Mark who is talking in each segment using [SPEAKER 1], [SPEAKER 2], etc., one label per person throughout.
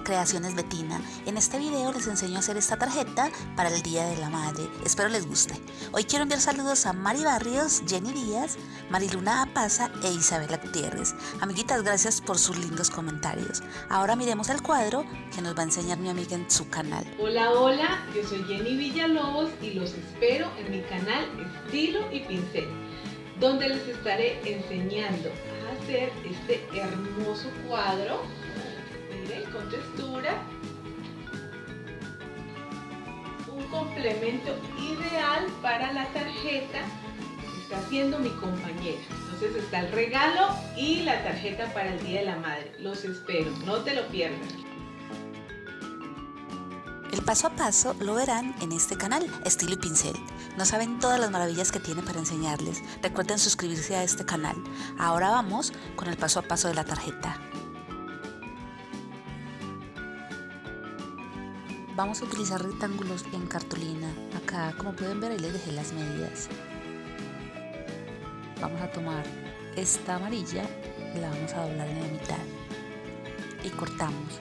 [SPEAKER 1] Creaciones Betina. En este video les enseño a hacer esta tarjeta para el Día de la Madre. Espero les guste. Hoy quiero enviar saludos a Mari Barrios, Jenny Díaz, Mariluna Apaza e Isabela Gutiérrez. Amiguitas, gracias por sus lindos comentarios. Ahora miremos el cuadro que nos va a enseñar mi amiga en su canal.
[SPEAKER 2] Hola, hola, yo soy Jenny Villalobos y los espero en mi canal Estilo y Pincel, donde les estaré enseñando a hacer este hermoso cuadro con textura un complemento ideal para la tarjeta está haciendo mi compañera entonces está el regalo y la tarjeta para el Día de la Madre los espero, no te lo pierdas
[SPEAKER 1] el paso a paso lo verán en este canal, Estilo y Pincel. No saben todas las maravillas que tiene para enseñarles. Recuerden suscribirse a este canal. Ahora vamos con el paso a paso de la tarjeta. Vamos a utilizar rectángulos en cartulina. Acá, como pueden ver, ahí les dejé las medidas. Vamos a tomar esta amarilla la vamos a doblar en la mitad. Y cortamos.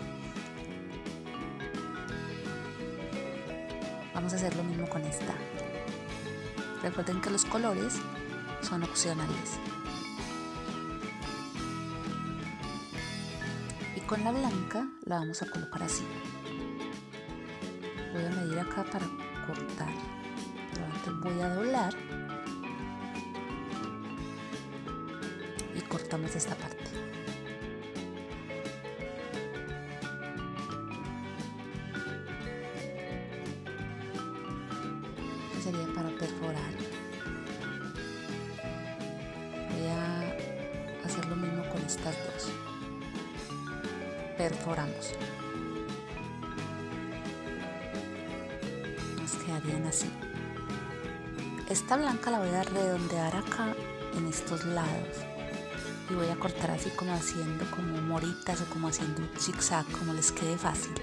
[SPEAKER 1] Vamos a hacer lo mismo con esta. Recuerden que los colores son opcionales. Y con la blanca la vamos a colocar así. Voy a medir acá para cortar. Pero antes voy a doblar. Y cortamos esta parte. sería para perforar voy a hacer lo mismo con estas dos perforamos así. Esta blanca la voy a redondear acá en estos lados. Y voy a cortar así como haciendo como moritas o como haciendo un zigzag como les quede fácil.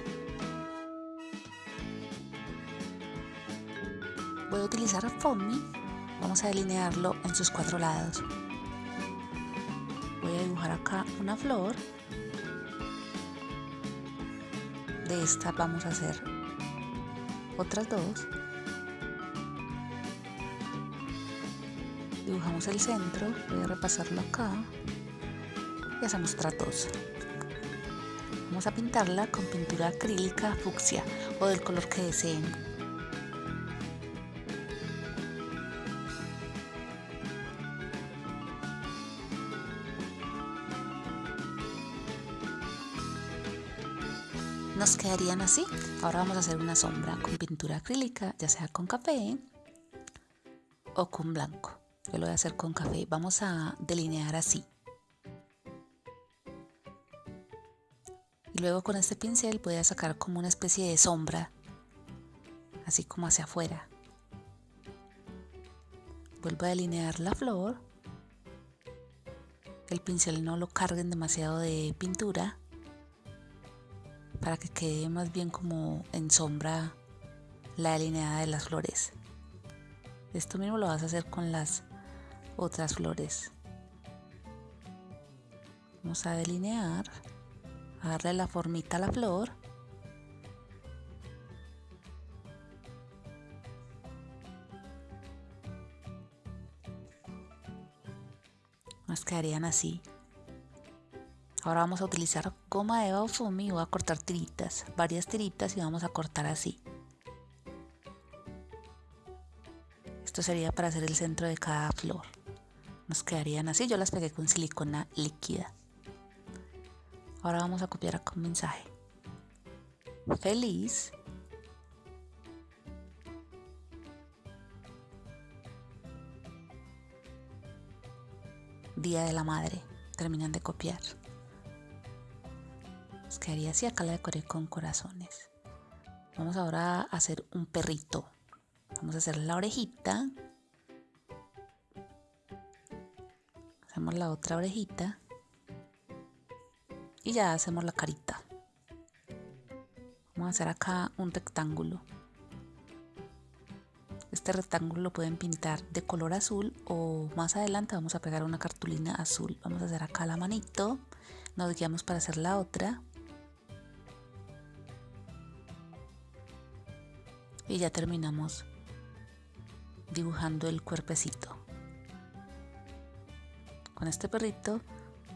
[SPEAKER 1] Voy a utilizar foamy. Vamos a delinearlo en sus cuatro lados. Voy a dibujar acá una flor. De esta vamos a hacer otras dos dibujamos el centro voy a repasarlo acá y hacemos otras dos vamos a pintarla con pintura acrílica fucsia o del color que deseen nos quedarían así. Ahora vamos a hacer una sombra con pintura acrílica, ya sea con café o con blanco. Yo lo voy a hacer con café. Vamos a delinear así. Y luego con este pincel voy a sacar como una especie de sombra, así como hacia afuera. Vuelvo a delinear la flor. El pincel no lo carguen demasiado de pintura para que quede más bien como en sombra la delineada de las flores. Esto mismo lo vas a hacer con las otras flores. Vamos a delinear, a darle la formita a la flor. Nos quedarían así. Ahora vamos a utilizar goma eva o fumi y voy a cortar tiritas, varias tiritas y vamos a cortar así. Esto sería para hacer el centro de cada flor. Nos quedarían así, yo las pegué con silicona líquida. Ahora vamos a copiar acá mensaje. Feliz. Día de la Madre. Terminan de copiar quedaría así, acá la decoré con corazones. Vamos ahora a hacer un perrito. Vamos a hacer la orejita. hacemos la otra orejita. Y ya hacemos la carita. Vamos a hacer acá un rectángulo. Este rectángulo lo pueden pintar de color azul o más adelante vamos a pegar una cartulina azul. Vamos a hacer acá la manito. Nos guiamos para hacer la otra. Y ya terminamos dibujando el cuerpecito. Con este perrito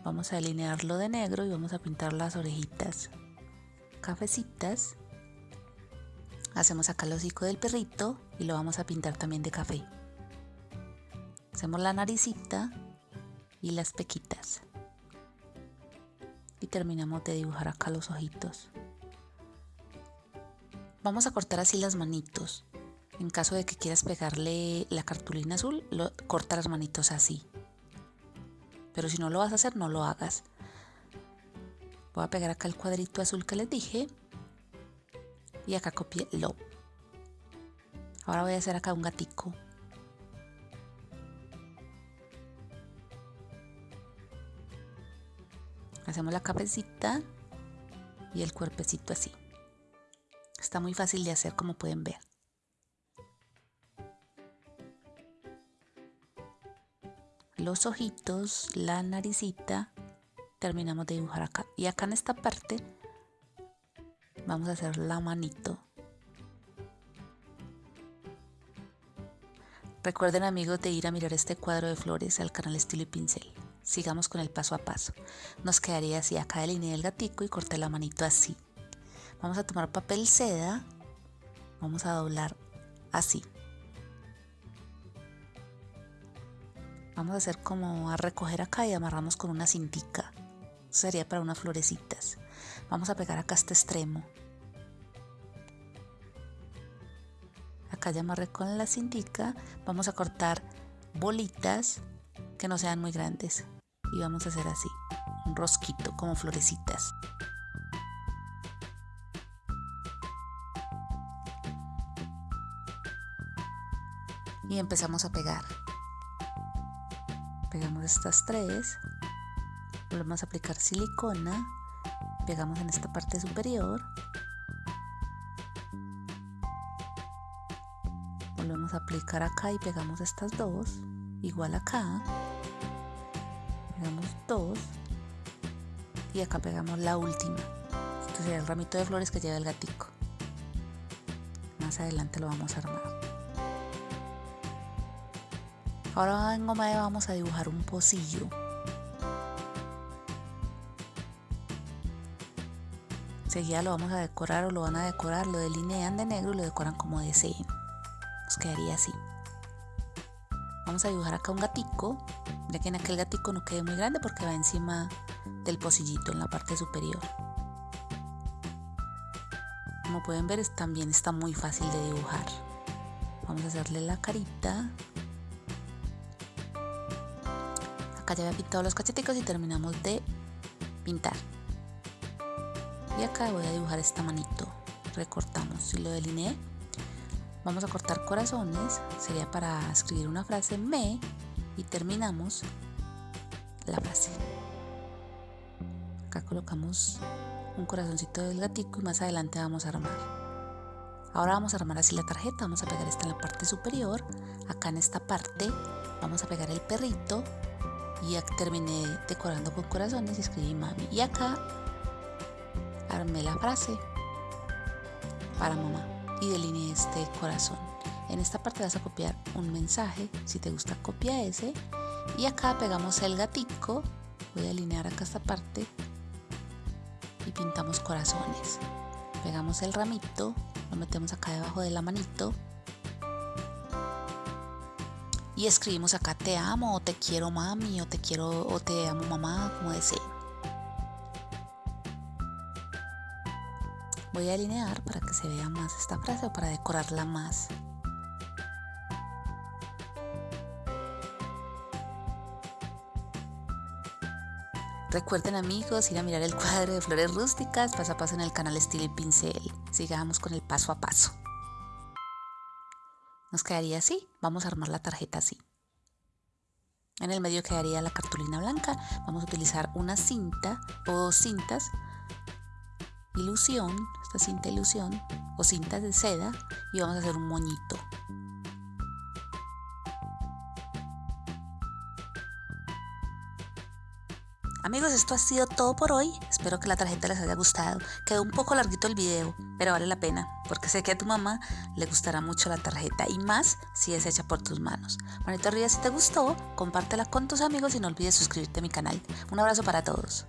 [SPEAKER 1] vamos a alinearlo de negro y vamos a pintar las orejitas cafecitas. Hacemos acá el hocico del perrito y lo vamos a pintar también de café. Hacemos la naricita y las pequitas. Y terminamos de dibujar acá los ojitos. Vamos a cortar así las manitos. En caso de que quieras pegarle la cartulina azul, corta las manitos así. Pero si no lo vas a hacer, no lo hagas. Voy a pegar acá el cuadrito azul que les dije. Y acá copié lo. Ahora voy a hacer acá un gatico. Hacemos la cabecita y el cuerpecito así. Está muy fácil de hacer como pueden ver. Los ojitos, la naricita, terminamos de dibujar acá. Y acá en esta parte vamos a hacer la manito. Recuerden amigos de ir a mirar este cuadro de flores al canal Estilo y Pincel. Sigamos con el paso a paso. Nos quedaría así, acá delineé el gatico y corté la manito así. Vamos a tomar papel seda, vamos a doblar así. Vamos a hacer como a recoger acá y amarramos con una cintica. Sería para unas florecitas. Vamos a pegar acá este extremo. Acá ya amarré con la cintica. Vamos a cortar bolitas que no sean muy grandes y vamos a hacer así, un rosquito como florecitas. Y empezamos a pegar. Pegamos estas tres, volvemos a aplicar silicona, pegamos en esta parte superior, volvemos a aplicar acá y pegamos estas dos, igual acá, pegamos dos y acá pegamos la última. Sería el ramito de flores que lleva el gatico. Más adelante lo vamos a armar ahora en goma de vamos a dibujar un pocillo. Enseguida lo vamos a decorar o lo van a decorar lo delinean de negro y lo decoran como deseen nos quedaría así. Vamos a dibujar acá un gatico. Ya que en aquel gatico no quede muy grande porque va encima del pocillito en la parte superior. Como pueden ver también está muy fácil de dibujar. Vamos a hacerle la carita acá ya había pintado los cacheticos y terminamos de pintar. Y acá voy a dibujar esta manito. Recortamos. Si lo delineé vamos a cortar corazones. Sería para escribir una frase me y terminamos la frase. Acá colocamos un corazoncito del gatico y más adelante vamos a armar. Ahora vamos a armar así la tarjeta, vamos a pegar esta en la parte superior, acá en esta parte vamos a pegar el perrito y terminé decorando con corazones y escribí mami. Y acá armé la frase para mamá y delineé este corazón. En esta parte vas a copiar un mensaje, si te gusta copia ese. Y acá pegamos el gatico, voy a alinear acá esta parte y pintamos corazones. Pegamos el ramito, lo metemos acá debajo de la manito y escribimos acá te amo o te quiero mami o te quiero o te amo mamá como desee. Voy a alinear para que se vea más esta frase o para decorarla más. Recuerden amigos ir a mirar el cuadro de flores rústicas paso a paso en el canal Estilo Pincel. Sigamos con el paso a paso. Nos quedaría así. Vamos a armar la tarjeta así. En el medio quedaría la cartulina blanca. Vamos a utilizar una cinta o dos cintas. Ilusión, esta cinta ilusión o cintas de seda y vamos a hacer un moñito. Amigos, esto ha sido todo por hoy. Espero que la tarjeta les haya gustado. Quedó un poco larguito el video, pero vale la pena, porque sé que a tu mamá le gustará mucho la tarjeta y más si es hecha por tus manos. Manito arriba si te gustó, compártela con tus amigos y no olvides suscribirte a mi canal. Un abrazo para todos.